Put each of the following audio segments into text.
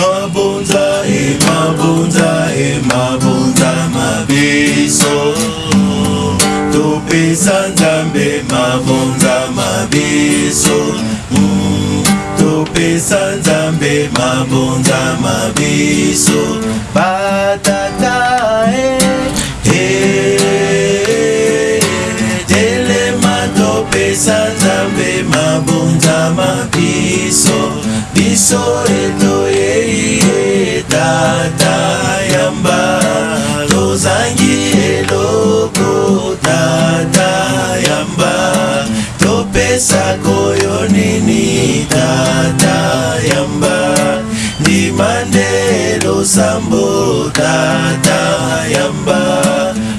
mabonza e mabonza e mabonza mabiso topesa nzambe mabonza mabiso topesa nzambe mabonza mabiso batata e eh, telema eh, topesa nzambe mabonza mabiso biso e yamba tozangi eloko tata yamba topesa koyo nini tata yamba ndima nde losambo tata yamba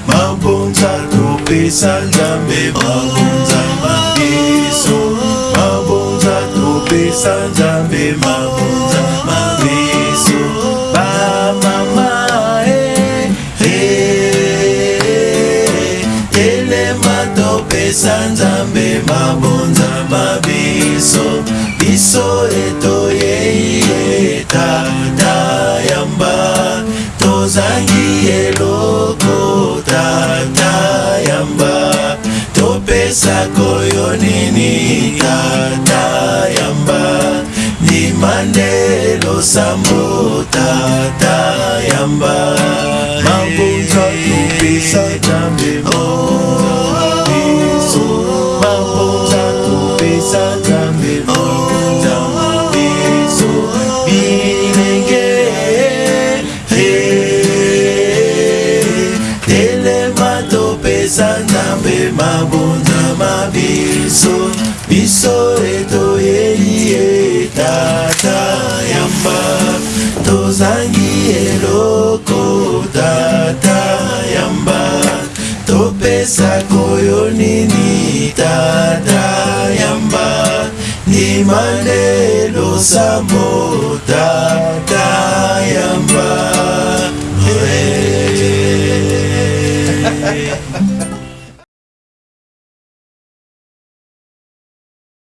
mabonza topesa nzambe mabonza mabiso mabonza topesa nzambe mabonza mabiso kopesa nzambe mabonza mabiso biso etoyei etata yamba tozangi eloko tata yamba topesa koyo nini tata yamba ndima nde losambo tata yamba mabonza topesa nzambe oh. biso biso eto само, да,